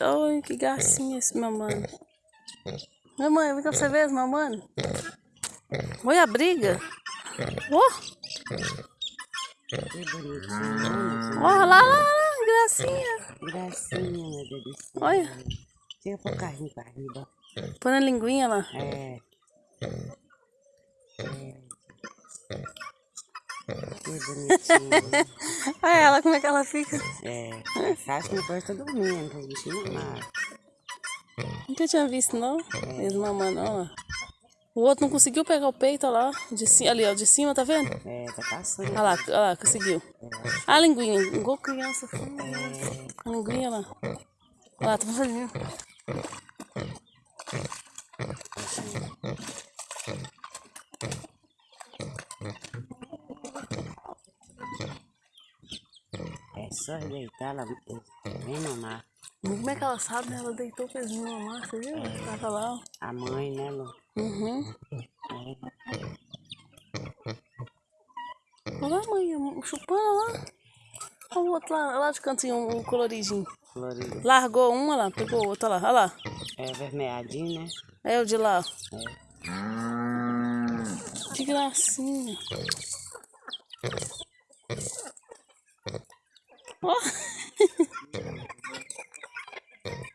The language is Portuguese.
Olha que gracinha esse mamãe. Mamãe, vem cá pra você ver as mamãe. Olha a briga. Oh! Olha lá, lá, lá, gracinha. Gracinha, meu Deus. Olha, Chega pro carrinho pra riba. põe a linguinha lá. É. Que bonitinho. Olha ela, como é que ela fica. É. Acho que depois tá dormindo, tá bichinho mas Nunca tinha visto, não. Eles mamando, olha lá. O outro não conseguiu pegar o peito, olha lá. De ci- ali, ó, de cima, tá vendo? É, tá passando. Olha lá, olha lá, conseguiu. A linguinha, igual criança. A linguinha lá. Olha lá, tá fazendo. É só deitar, ela vem mamar. Como é que ela sabe, né? Ela deitou o pezinho mamar, você viu? Tava lá. A mãe, né, Lu? Uhum. É. Olha lá, mãe, chupando lá. Olha o outro lá, lá de cantinho, o coloridinho. Florida. Largou um, olha lá, pegou o outro, olha lá, olha lá. É vermelhadinho, né? É o de lá. É. Que gracinha. Oh.